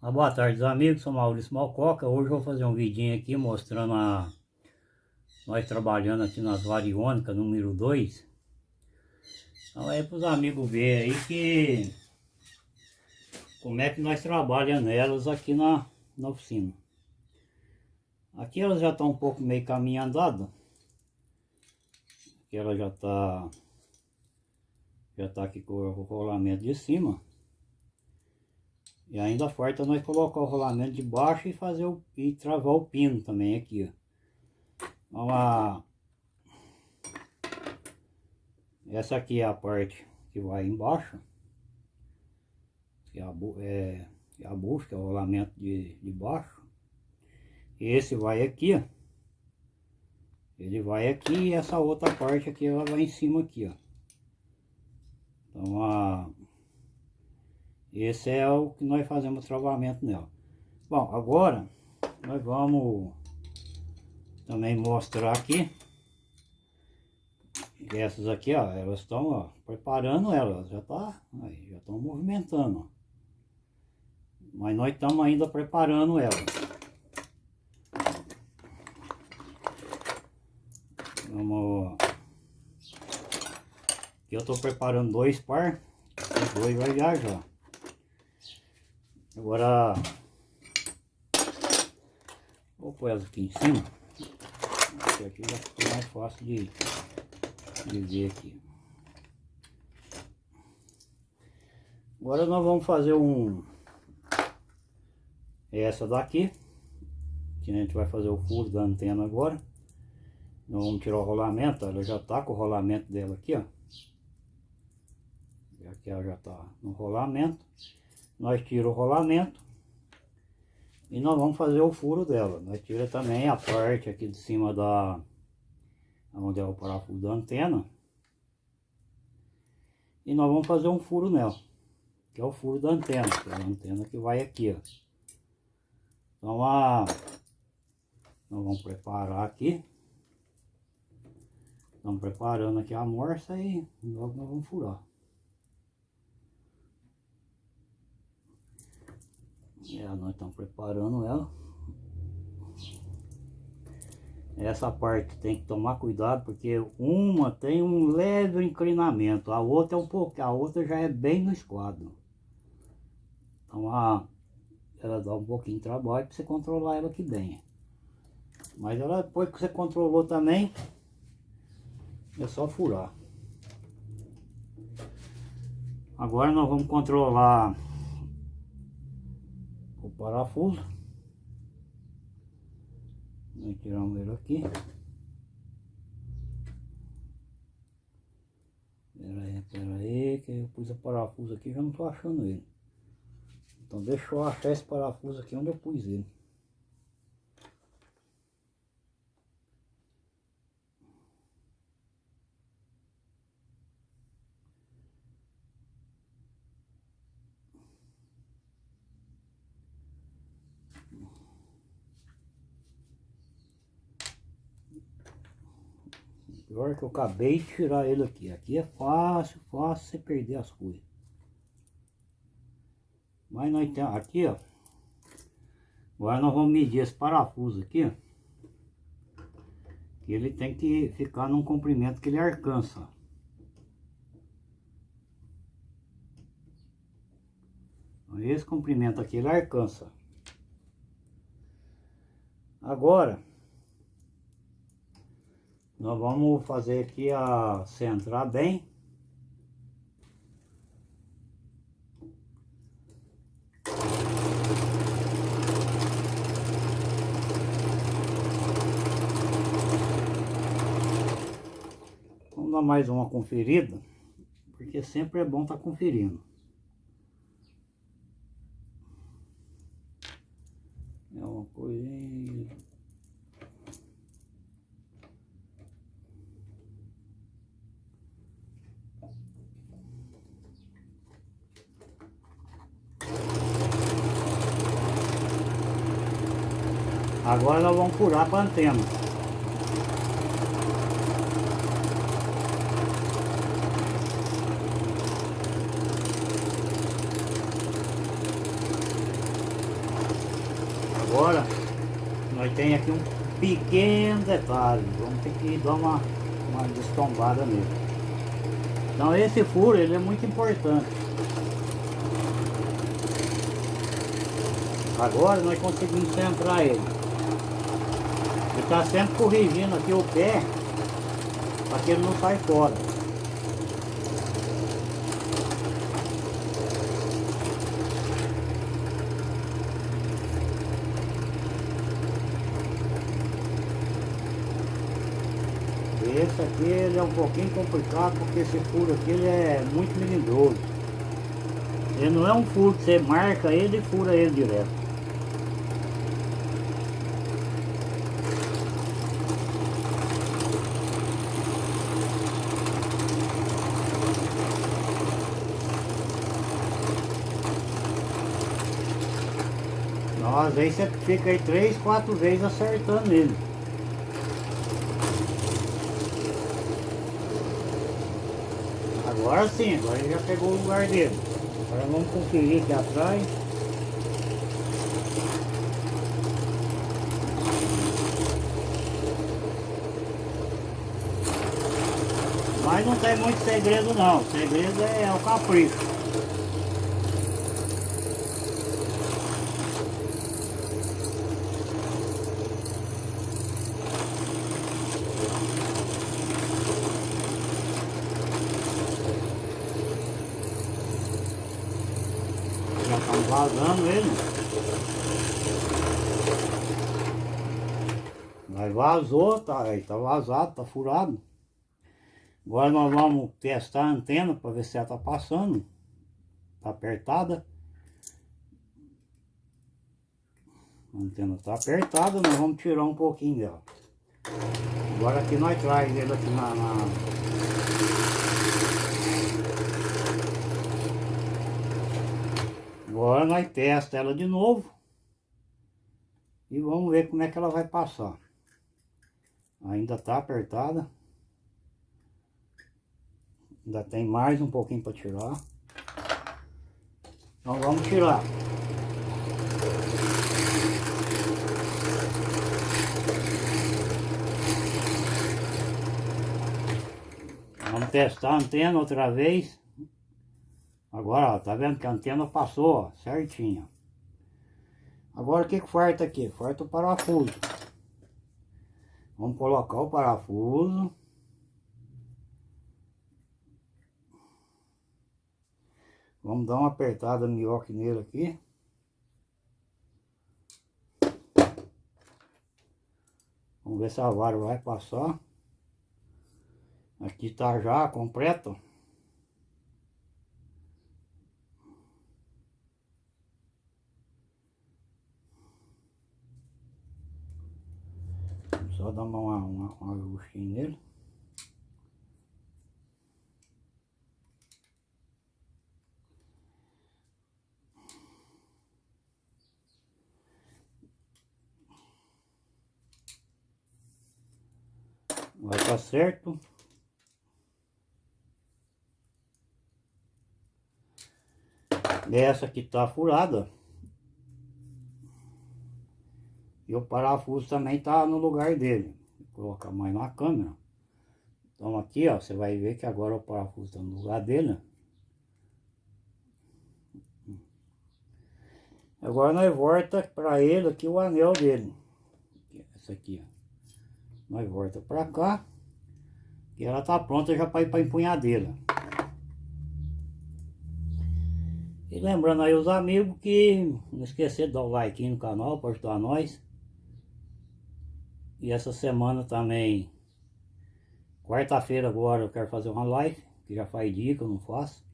Ah, boa tarde amigos, sou Maurício Malcoca, hoje vou fazer um vidinho aqui mostrando a nós trabalhando aqui nas variônicas número 2 então é para os amigos verem aí que como é que nós trabalhamos nelas aqui na, na oficina. Aqui elas já estão um pouco meio caminho andado aqui ela já está já está aqui com o rolamento de cima e ainda falta nós colocar o rolamento de baixo e fazer o, e travar o pino também aqui, ó. Então, a, essa aqui é a parte que vai embaixo. Que é a, é, é a que é o rolamento de, de baixo. Esse vai aqui, ó. Ele vai aqui e essa outra parte aqui ela vai em cima aqui, ó. Então a esse é o que nós fazemos travamento nela. Bom, agora nós vamos também mostrar aqui. Essas aqui, ó, elas estão preparando elas, já tá, aí, já estão movimentando. Mas nós estamos ainda preparando elas. Vamos... Aqui eu estou preparando dois par, os dois vai viajar. Agora, vou pôr elas aqui em cima. Porque aqui já ficou mais fácil de, de ver aqui. Agora nós vamos fazer um... Essa daqui. Que a gente vai fazer o furo da antena agora. Nós vamos tirar o rolamento, ela já tá com o rolamento dela aqui, ó. Aqui ela já tá no rolamento nós tira o rolamento e nós vamos fazer o furo dela. Nós tira também a parte aqui de cima da onde é o parafuso da antena. E nós vamos fazer um furo nela, que é o furo da antena, que é a antena que vai aqui, ó. Então a nós vamos preparar aqui. Estamos preparando aqui a morsa e logo nós vamos furar. É, nós estamos preparando ela. Essa parte tem que tomar cuidado porque uma tem um leve inclinamento, a outra é um pouco, a outra já é bem no esquadro. Então a, ela dá um pouquinho de trabalho para você controlar ela aqui bem. Mas ela depois que você controlou também, é só furar. Agora nós vamos controlar parafuso. Nós tiramos ele aqui. Pera aí, pera aí, que eu pus o parafuso aqui já não tô achando ele. Então deixa eu achar esse parafuso aqui onde eu pus ele. Pior que eu acabei de tirar ele aqui. Aqui é fácil, fácil você perder as coisas. Mas nós temos aqui, ó. Agora nós vamos medir esse parafuso aqui. Que ele tem que ficar num comprimento que ele alcança. Esse comprimento aqui ele alcança. Agora, nós vamos fazer aqui a centrar bem. Vamos dar mais uma conferida, porque sempre é bom estar tá conferindo. É uma coisinha... Agora nós vamos furar para a antena. tem aqui um pequeno detalhe. Vamos ter que dar uma, uma destombada nele. Então esse furo ele é muito importante. Agora nós conseguimos centrar ele. Está sempre corrigindo aqui o pé para que ele não saia fora. Esse aqui ele é um pouquinho complicado porque esse furo aqui ele é muito melindroso. Ele não é um furo que você marca ele e fura ele direto. Então, às vezes você fica aí três, quatro vezes acertando ele. Agora sim, agora ele já pegou o lugar dele. Agora vamos conferir aqui atrás. Mas não tem muito segredo não, o segredo é o capricho. Vazando ele. Mas vazou, tá, aí tá vazado, tá furado. Agora nós vamos testar a antena para ver se ela tá passando. Tá apertada. A antena tá apertada, nós vamos tirar um pouquinho dela. Agora aqui nós traz ele aqui na, na Agora nós testa ela de novo. E vamos ver como é que ela vai passar. Ainda está apertada. Ainda tem mais um pouquinho para tirar. Então vamos tirar. Vamos testar a antena outra vez. Agora, ó, tá vendo que a antena passou, ó, certinho. Agora o que que falta aqui? Falta o parafuso. Vamos colocar o parafuso. Vamos dar uma apertada minhoque nele aqui. Vamos ver se a vara vai passar. Aqui tá já completo. Só dar uma, ajustinha nele. Vai tá certo. Essa aqui tá furada. E o parafuso também tá no lugar dele. Colocar mais na câmera. Então aqui, ó, você vai ver que agora o parafuso tá no lugar dele. Agora nós volta para ele aqui o anel dele. Essa aqui, ó. Nós volta para cá. E ela tá pronta já para ir para empunhadeira. E lembrando aí os amigos que não esquecer de dar o like no canal para ajudar nós. E essa semana também, quarta-feira agora eu quero fazer uma live, que já faz dia que eu não faço.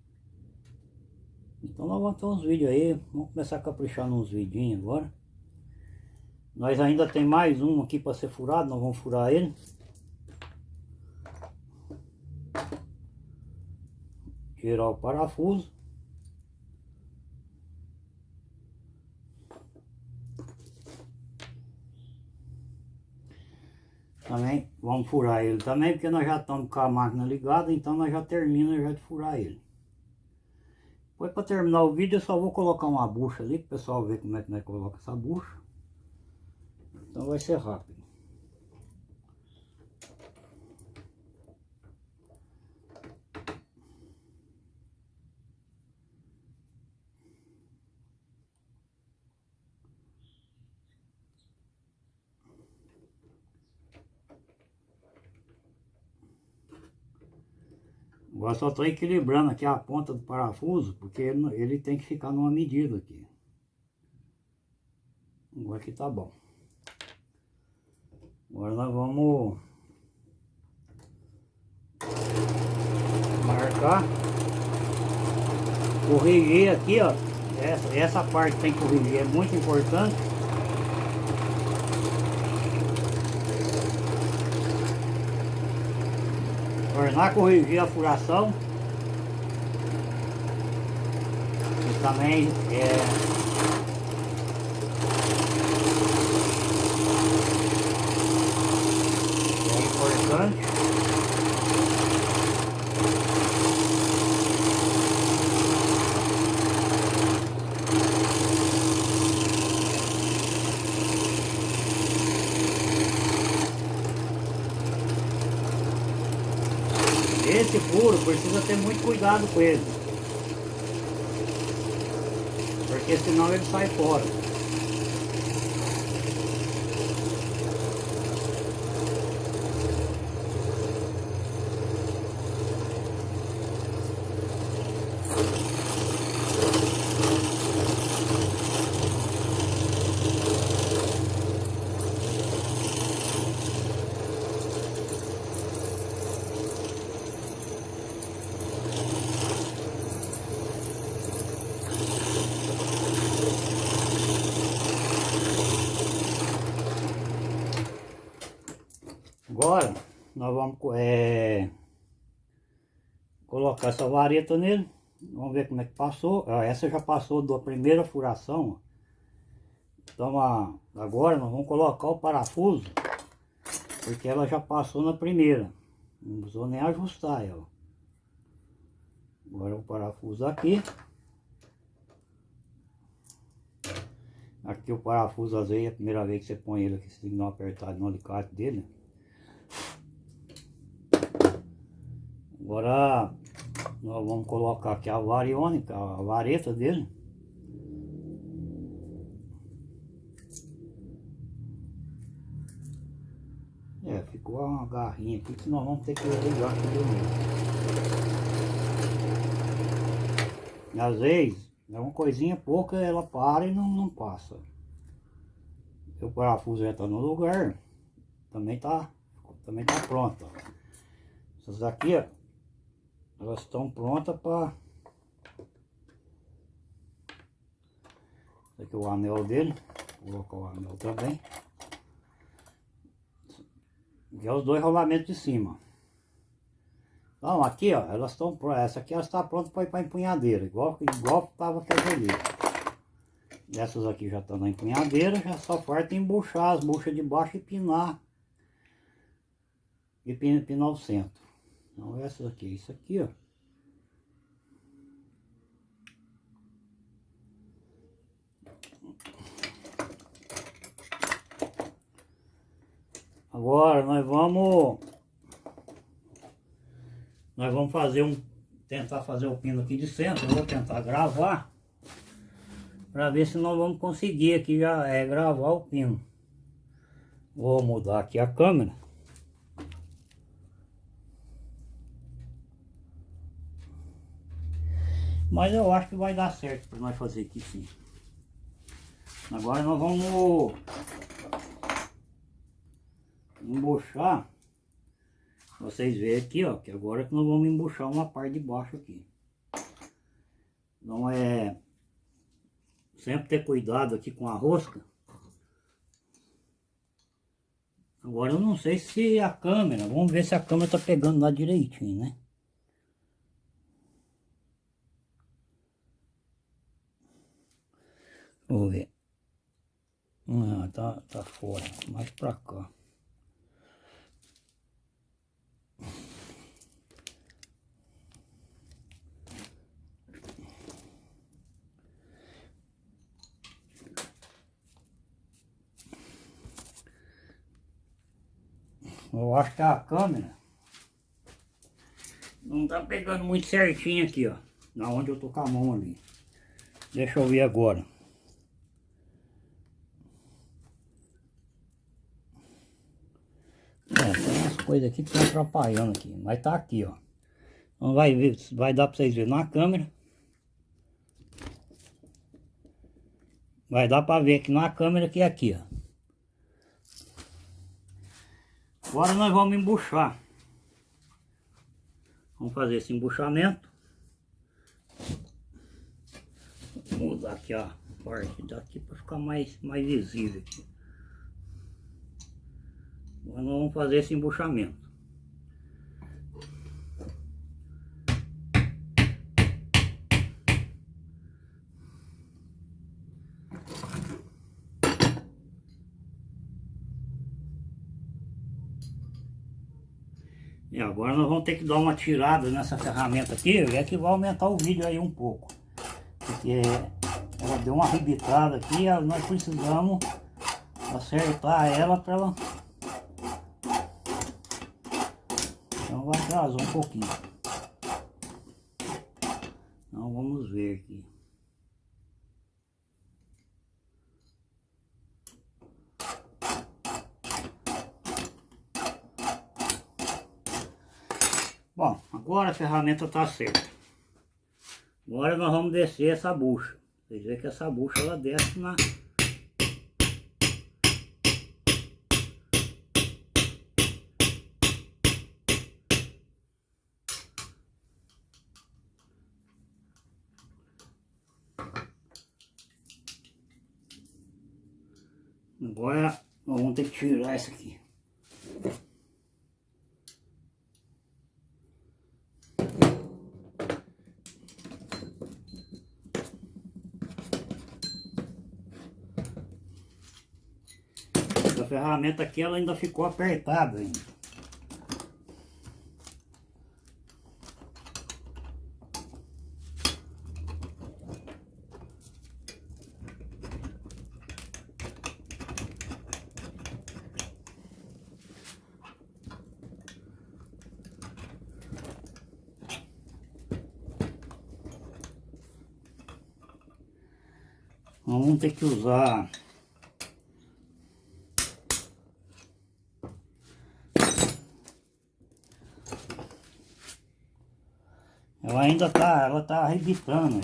Então nós vamos ter uns vídeos aí, vamos começar a caprichar nos vidinhos agora. Nós ainda tem mais um aqui para ser furado, nós vamos furar ele. Tirar o parafuso. Também vamos furar ele também, porque nós já estamos com a máquina ligada, então nós já termina já de furar ele. Depois para terminar o vídeo eu só vou colocar uma bucha ali, para o pessoal ver como é que nós coloca essa bucha. Então vai ser rápido. Agora só estou equilibrando aqui a ponta do parafuso, porque ele, ele tem que ficar numa medida aqui. Agora aqui tá bom. Agora nós vamos marcar, corrigir aqui, ó. Essa, essa parte tem que corrigir, é muito importante. Tornar corrigir a furação. E também é, Esse furo precisa ter muito cuidado com ele. Porque senão ele sai fora. Agora, nós vamos é, colocar essa vareta nele. Vamos ver como é que passou. Essa já passou da primeira furação. Então, agora nós vamos colocar o parafuso. Porque ela já passou na primeira. Não precisou nem ajustar ela. Agora o parafuso aqui. Aqui o parafuso, às vezes, é a primeira vez que você põe ele aqui, você tem que dar uma apertada no alicate dele. Agora nós vamos colocar aqui a variônica, a vareta dele. É, ficou uma garrinha aqui que nós vamos ter que ligar aqui de novo. Às vezes, é uma coisinha pouca, ela para e não, não passa. O parafuso já está no lugar, também tá, também tá pronto. Essas aqui, ó, elas estão prontas para aqui é o anel dele. Vou colocar o anel também. E é os dois rolamentos de cima. Então aqui ó elas estão essa aqui ela está pronta para ir para empunhadeira igual igual estava aquela ali essas aqui já estão na empunhadeira já só falta embuchar as buchas de baixo e pinar e pinar o centro então essas aqui, isso aqui, ó. Agora nós vamos nós vamos fazer um tentar fazer o pino aqui de centro, vou tentar gravar para ver se nós vamos conseguir aqui já é gravar o pino. Vou mudar aqui a câmera. Mas eu acho que vai dar certo para nós fazer aqui sim. Agora nós vamos embuchar. Vocês verem aqui, ó, que agora que nós vamos embuchar uma parte de baixo aqui. Então é sempre ter cuidado aqui com a rosca. Agora eu não sei se a câmera, vamos ver se a câmera tá pegando lá direitinho, né? Vou ver. Ah, tá, tá fora. Mais pra cá. Eu acho que a câmera não tá pegando muito certinho aqui, ó. Na onde eu tô com a mão ali. Deixa eu ver agora. É, coisas aqui que estão atrapalhando aqui. Mas tá aqui, ó. Então vai ver, vai dar pra vocês verem na câmera. Vai dar pra ver aqui na câmera que é aqui, ó. Agora nós vamos embuchar. Vamos fazer esse embuchamento. Vou mudar aqui a parte daqui para ficar mais, mais visível aqui. Nós vamos fazer esse embuchamento. E agora nós vamos ter que dar uma tirada nessa ferramenta aqui, é que vai aumentar o vídeo aí um pouco. Porque ela deu uma arrebitada aqui, nós precisamos acertar ela para ela... Vai atrasar um pouquinho. Então vamos ver aqui. Bom, agora a ferramenta está certa. Agora nós vamos descer essa bucha. Vocês veem que essa bucha ela desce na... Agora vamos ter que tirar essa aqui. A ferramenta aqui ela ainda ficou apertada ainda. Vamos ter que usar Ela ainda tá, ela tá arrebitando.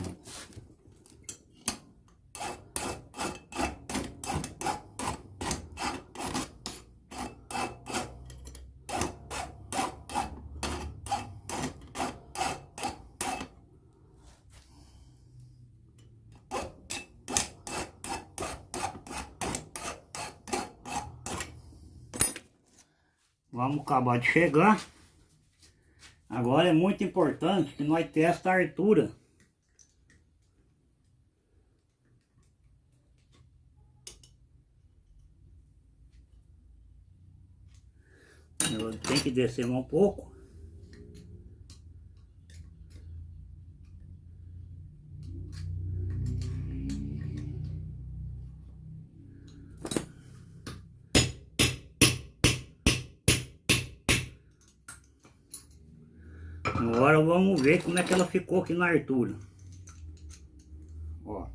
Vamos acabar de chegar. Agora é muito importante que nós testa a altura. Tem que descer um pouco. Agora vamos ver como é que ela ficou aqui na altura. Ó.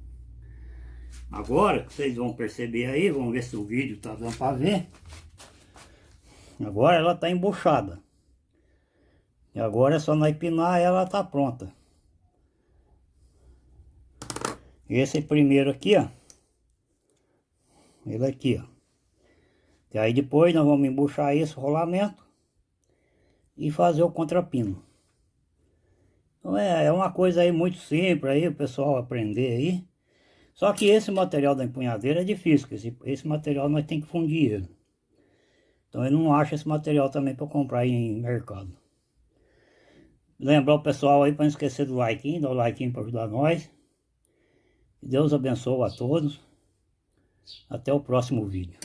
Agora, vocês vão perceber aí, vamos ver se o vídeo tá dando para ver. Agora ela tá embuchada. E agora é só nós pinar ela tá pronta. Esse primeiro aqui, ó. Ele aqui, ó. E aí depois nós vamos embuchar esse rolamento e fazer o contrapino. É, é uma coisa aí muito simples aí o pessoal aprender aí. Só que esse material da empunhadeira é difícil, esse, esse material nós tem que fundir ele. Então eu não acho esse material também para comprar em mercado. Lembrar o pessoal aí para não esquecer do like, dá o like para ajudar nós. Deus abençoe a todos. Até o próximo vídeo.